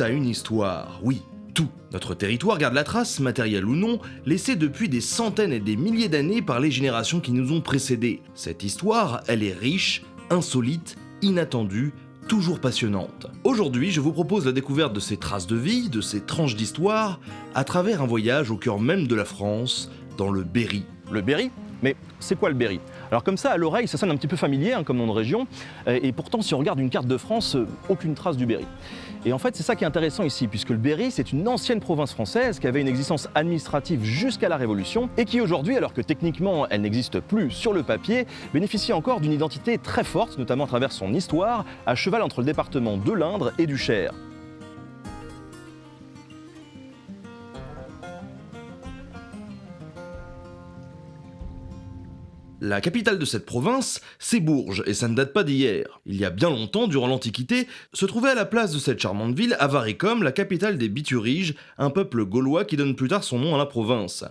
a une histoire, oui, tout. Notre territoire garde la trace, matérielle ou non, laissée depuis des centaines et des milliers d'années par les générations qui nous ont précédés. Cette histoire, elle est riche, insolite, inattendue, toujours passionnante. Aujourd'hui, je vous propose la découverte de ces traces de vie, de ces tranches d'histoire, à travers un voyage au cœur même de la France, dans le Berry. Le Berry? Mais c'est quoi le Berry? Alors comme ça, à l'oreille, ça sonne un petit peu familier hein, comme nom de région, euh, et pourtant si on regarde une carte de France, euh, aucune trace du Berry. Et en fait, c'est ça qui est intéressant ici, puisque le Berry, c'est une ancienne province française qui avait une existence administrative jusqu'à la Révolution, et qui aujourd'hui, alors que techniquement elle n'existe plus sur le papier, bénéficie encore d'une identité très forte, notamment à travers son histoire, à cheval entre le département de l'Indre et du Cher. La capitale de cette province, c'est Bourges, et ça ne date pas d'hier. Il y a bien longtemps, durant l'Antiquité, se trouvait à la place de cette charmante ville Avaricum, la capitale des Bituriges, un peuple gaulois qui donne plus tard son nom à la province.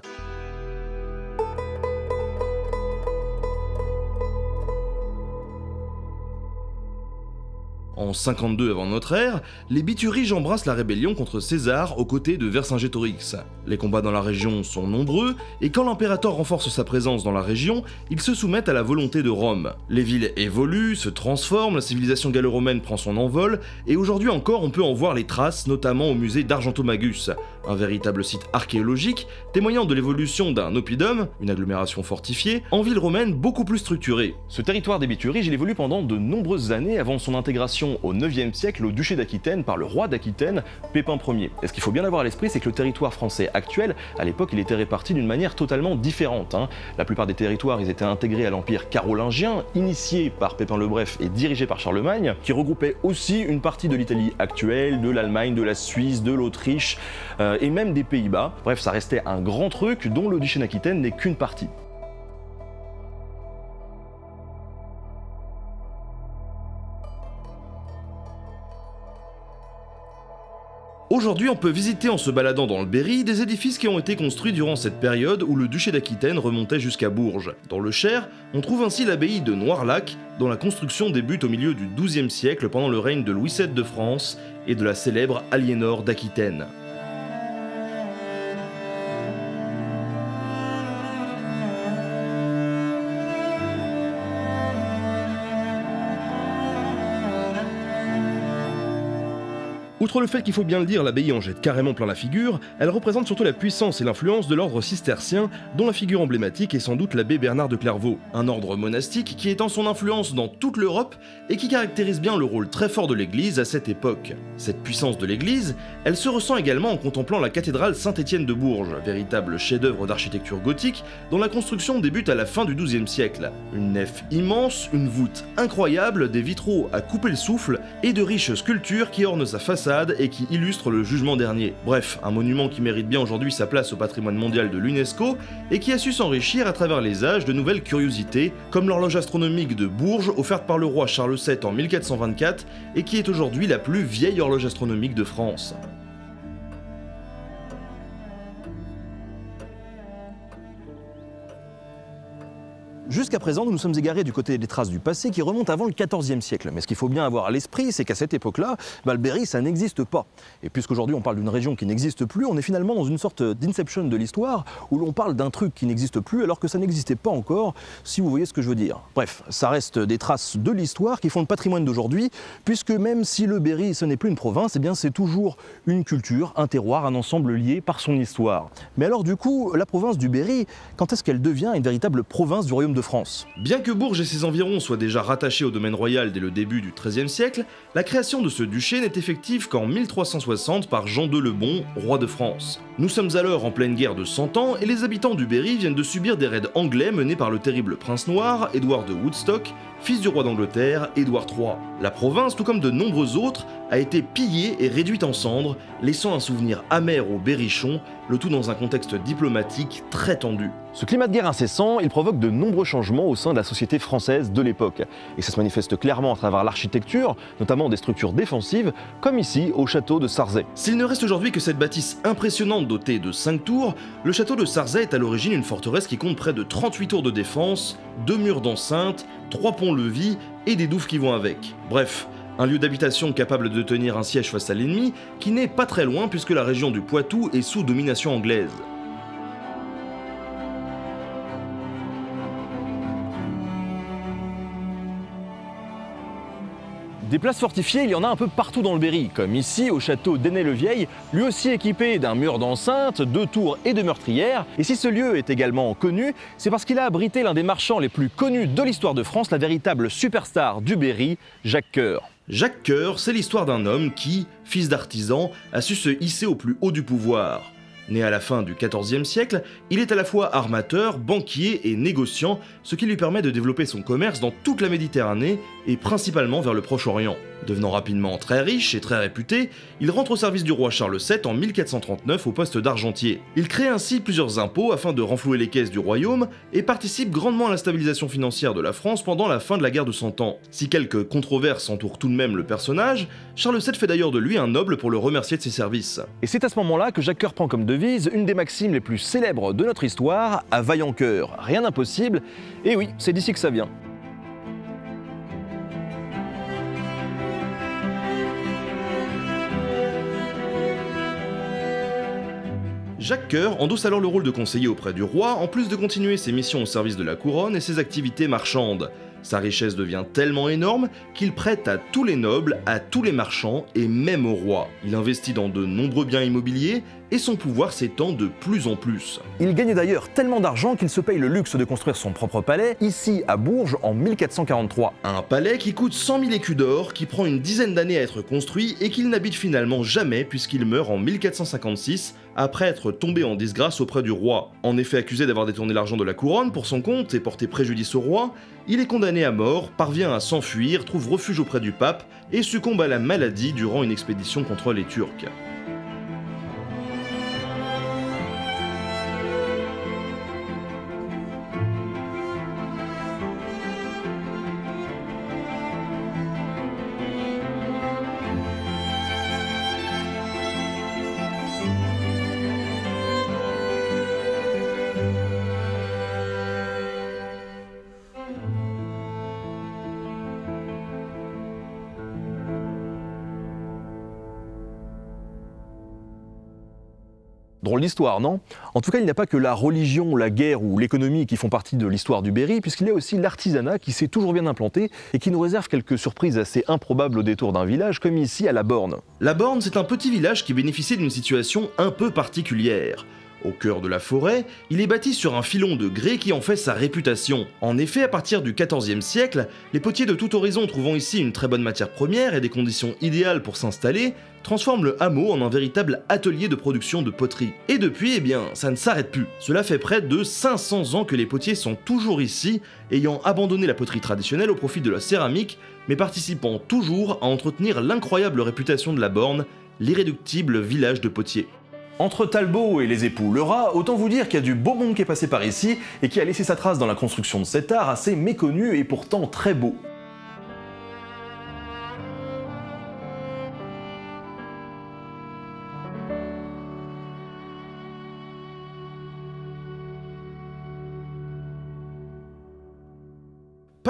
En 52 avant notre ère, les Bituriges embrassent la rébellion contre César aux côtés de Vercingétorix. Les combats dans la région sont nombreux, et quand l'impérateur renforce sa présence dans la région, ils se soumettent à la volonté de Rome. Les villes évoluent, se transforment, la civilisation gallo-romaine prend son envol, et aujourd'hui encore on peut en voir les traces, notamment au musée d'Argentomagus, un véritable site archéologique témoignant de l'évolution d'un oppidum, une agglomération fortifiée, en ville romaine beaucoup plus structurée. Ce territoire des Bituriges, évolue pendant de nombreuses années avant son intégration au 9e siècle au duché d'Aquitaine par le roi d'Aquitaine, Pépin Ier. Et ce qu'il faut bien avoir à l'esprit, c'est que le territoire français actuel, à l'époque, il était réparti d'une manière totalement différente. hein. La plupart des territoires, ils étaient intégrés à l'empire carolingien, initié par Pépin le Bref et dirigé par Charlemagne, qui regroupait aussi une partie de l'Italie actuelle, de l'Allemagne, de la Suisse, de l'Autriche euh, et même des Pays-Bas. Bref, ça restait un grand truc dont le duché d'Aquitaine n'est qu'une partie. Aujourd'hui, on peut visiter en se baladant dans le Berry des édifices qui ont été construits durant cette période où le duché d'Aquitaine remontait jusqu'à Bourges. Dans le Cher, on trouve ainsi l'abbaye de Noirlac, dont la construction débute au milieu du XIIe siècle pendant le règne de Louis VII de France et de la célèbre Aliénor d'Aquitaine. Outre le fait qu'il faut bien le dire, l'abbaye en jette carrément plein la figure, elle représente surtout la puissance et l'influence de l'ordre cistercien, dont la figure emblématique est sans doute l'abbé Bernard de Clairvaux, un ordre monastique qui étend son influence dans toute l'Europe et qui caractérise bien le rôle très fort de l'Église à cette époque. Cette puissance de l'Église, elle se ressent également en contemplant la cathédrale Saint-Étienne de Bourges, véritable chef-d'œuvre d'architecture gothique dont la construction débute à la fin du XIIe siècle. Une nef immense, une voûte incroyable, des vitraux à couper le souffle et de riches sculptures qui ornent sa façade et qui illustre le jugement dernier. Bref, un monument qui mérite bien aujourd'hui sa place au patrimoine mondial de l'UNESCO et qui a su s'enrichir à travers les âges de nouvelles curiosités, comme l'horloge astronomique de Bourges offerte par le roi Charles VII en 1424 et qui est aujourd'hui la plus vieille horloge astronomique de France. Jusqu'à présent, nous nous sommes égarés du côté des traces du passé qui remontent avant le XIVe siècle. Mais ce qu'il faut bien avoir à l'esprit, c'est qu'à cette époque-là, bah, le Berry, ça n'existe pas. Et puisqu'aujourd'hui on parle d'une région qui n'existe plus, on est finalement dans une sorte d'inception de l'histoire où l'on parle d'un truc qui n'existe plus alors que ça n'existait pas encore, si vous voyez ce que je veux dire. Bref, ça reste des traces de l'histoire qui font le patrimoine d'aujourd'hui, puisque même si le Berry, ce n'est plus une province, eh bien c'est toujours une culture, un terroir, un ensemble lié par son histoire. Mais alors du coup, la province du Berry, quand est-ce qu'elle devient une véritable province du royaume de Bien que Bourges et ses environs soient déjà rattachés au domaine royal dès le début du XIIIe siècle, la création de ce duché n'est effective qu'en 1360 par Jean de Lebon, roi de France. Nous sommes alors en pleine guerre de 100 ans et les habitants du Berry viennent de subir des raids anglais menés par le terrible prince noir, Édouard de Woodstock, fils du roi d'Angleterre, Édouard III. La province, tout comme de nombreux autres, a été pillée et réduite en cendres, laissant un souvenir amer aux Berrichons, le tout dans un contexte diplomatique très tendu. Ce climat de guerre incessant, il provoque de nombreux changements au sein de la société française de l'époque. Et ça se manifeste clairement à travers l'architecture, notamment des structures défensives, comme ici au château de Sarzay. S'il ne reste aujourd'hui que cette bâtisse impressionnante dotée de 5 tours, le château de Sarzay est à l'origine une forteresse qui compte près de 38 tours de défense, deux murs d'enceinte, trois ponts-levis et des douves qui vont avec. Bref, Un lieu d'habitation capable de tenir un siège face à l'ennemi, qui n'est pas très loin puisque la région du Poitou est sous domination anglaise. Des places fortifiées, il y en a un peu partout dans le Berry, comme ici au château d'Ainay-le-Vieil, lui aussi équipé d'un mur d'enceinte, de tours et de meurtrières. Et si ce lieu est également connu, c'est parce qu'il a abrité l'un des marchands les plus connus de l'histoire de France, la véritable superstar du Berry, Jacques Coeur. Jacques Coeur, c'est l'histoire d'un homme qui, fils d'artisan, a su se hisser au plus haut du pouvoir. Né à la fin du XIVe siècle, il est à la fois armateur, banquier et négociant, ce qui lui permet de développer son commerce dans toute la Méditerranée et principalement vers le Proche-Orient. Devenant rapidement très riche et très réputé, il rentre au service du roi Charles VII en 1439 au poste d'argentier. Il crée ainsi plusieurs impôts afin de renflouer les caisses du royaume et participe grandement à la stabilisation financière de la France pendant la fin de la guerre de Cent Ans. Si quelques controverses entourent tout de même le personnage, Charles VII fait d'ailleurs de lui un noble pour le remercier de ses services. Et c'est à ce moment-là que Jacques Coeur prend comme devise une des maximes les plus célèbres de notre histoire, à vaillant cœur, rien d'impossible, et oui, c'est d'ici que ça vient. Jacques Coeur endosse alors le rôle de conseiller auprès du roi, en plus de continuer ses missions au service de la couronne et ses activités marchandes. Sa richesse devient tellement énorme qu'il prête à tous les nobles, à tous les marchands et même au roi. Il investit dans de nombreux biens immobiliers et son pouvoir s'étend de plus en plus. Il gagne d'ailleurs tellement d'argent qu'il se paye le luxe de construire son propre palais, ici à Bourges en 1443. Un palais qui coûte 100 000 écus d'or, qui prend une dizaine d'années à être construit et qu'il n'habite finalement jamais puisqu'il meurt en 1456 après être tombé en disgrâce auprès du roi. En effet accusé d'avoir détourné l'argent de la couronne pour son compte et porté préjudice au roi, il est condamné à mort, parvient à s'enfuir, trouve refuge auprès du pape et succombe à la maladie durant une expédition contre les Turcs. Drôle d'histoire, non? En tout cas, il n'y a pas que la religion, la guerre ou l'économie qui font partie de l'histoire du Berry, puisqu'il y a aussi l'artisanat qui s'est toujours bien implanté et qui nous réserve quelques surprises assez improbables au détour d'un village, comme ici à La Borne. La Borne, c'est un petit village qui bénéficie d'une situation un peu particulière. Au cœur de la forêt, il est bâti sur un filon de grès qui en fait sa réputation. En effet, à partir du XIVe siècle, les potiers de tout horizon trouvant ici une très bonne matière première et des conditions idéales pour s'installer, transforment le hameau en un véritable atelier de production de poterie. Et depuis, eh bien, ça ne s'arrête plus. Cela fait près de 500 ans que les potiers sont toujours ici, ayant abandonné la poterie traditionnelle au profit de la céramique, mais participant toujours à entretenir l'incroyable réputation de la Borne, l'irréductible village de potiers. Entre Talbot et les époux Lerat, autant vous dire qu'il y a du beau monde qui est passé par ici et qui a laissé sa trace dans la construction de cet art assez méconnu et pourtant très beau.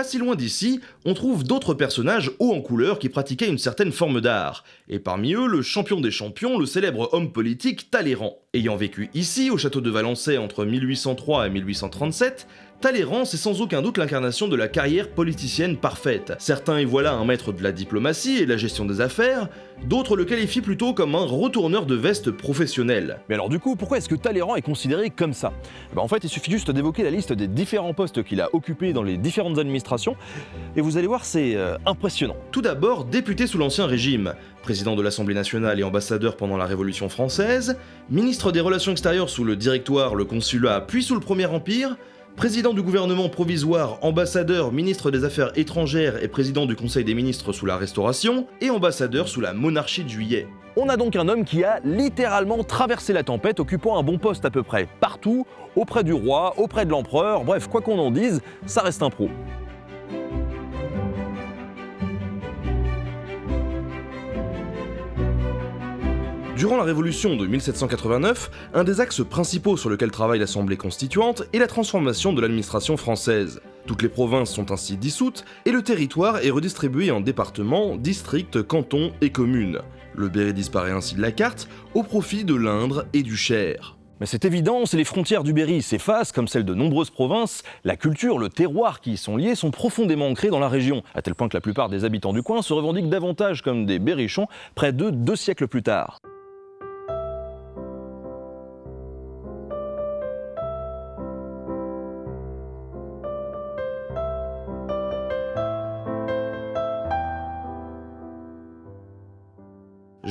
Pas si loin d'ici, on trouve d'autres personnages hauts en couleur qui pratiquaient une certaine forme d'art, et parmi eux le champion des champions, le célèbre homme politique Talleyrand. Ayant vécu ici, au château de Valençay entre 1803 et 1837, Talleyrand, c'est sans aucun doute l'incarnation de la carrière politicienne parfaite. Certains y voient là un maître de la diplomatie et de la gestion des affaires, d'autres le qualifient plutôt comme un retourneur de veste professionnel. Mais alors du coup, pourquoi est-ce que Talleyrand est considéré comme ça? Bah En fait, il suffit juste d'évoquer la liste des différents postes qu'il a occupés dans les différentes administrations, et vous allez voir, c'est euh, impressionnant. Tout d'abord, député sous l'Ancien Régime, président de l'Assemblée nationale et ambassadeur pendant la Révolution française, ministre des Relations extérieures sous le Directoire, le Consulat, puis sous le Premier Empire, président du gouvernement provisoire, ambassadeur, ministre des Affaires étrangères et président du Conseil des ministres sous la Restauration, et ambassadeur sous la monarchie de juillet. On a donc un homme qui a littéralement traversé la tempête, occupant un bon poste à peu près partout, auprès du roi, auprès de l'empereur, bref, quoi qu'on en dise, ça reste un pro. Durant la Révolution de 1789, un des axes principaux sur lequel travaille l'Assemblée constituante est la transformation de l'administration française. Toutes les provinces sont ainsi dissoutes et le territoire est redistribué en départements, districts, cantons et communes. Le Berry disparaît ainsi de la carte au profit de l'Indre et du Cher. Mais c'est évident, si les frontières du Berry s'effacent, comme celles de nombreuses provinces, la culture, le terroir qui y sont liés sont profondément ancrés dans la région, à tel point que la plupart des habitants du coin se revendiquent davantage comme des berrichons près de deux siècles plus tard.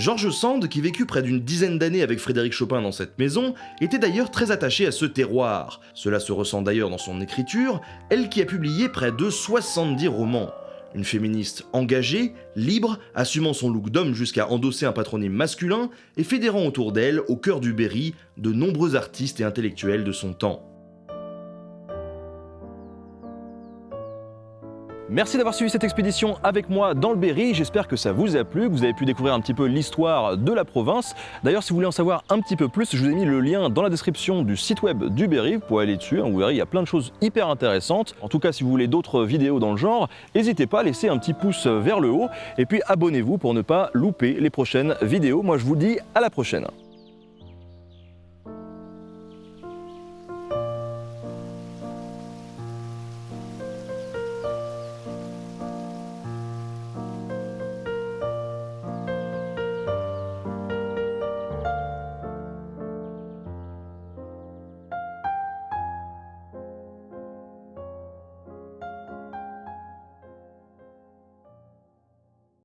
Georges Sand, qui vécut près d'une dizaine d'années avec Frédéric Chopin dans cette maison, était d'ailleurs très attaché à ce terroir. Cela se ressent d'ailleurs dans son écriture, elle qui a publié près de 70 romans. Une féministe engagée, libre, assumant son look d'homme jusqu'à endosser un patronyme masculin et fédérant autour d'elle, au cœur du Berry, de nombreux artistes et intellectuels de son temps. Merci d'avoir suivi cette expédition avec moi dans le Berry. J'espère que ça vous a plu, que vous avez pu découvrir un petit peu l'histoire de la province. D'ailleurs, si vous voulez en savoir un petit peu plus, je vous ai mis le lien dans la description du site web du Berry. Vous pouvez aller dessus, hein, vous verrez, il y a plein de choses hyper intéressantes. En tout cas, si vous voulez d'autres vidéos dans le genre, n'hésitez pas à laisser un petit pouce vers le haut et puis abonnez-vous pour ne pas louper les prochaines vidéos. Moi, je vous dis à la prochaine.